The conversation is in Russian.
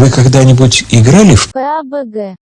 Вы когда-нибудь играли в ПАБГ.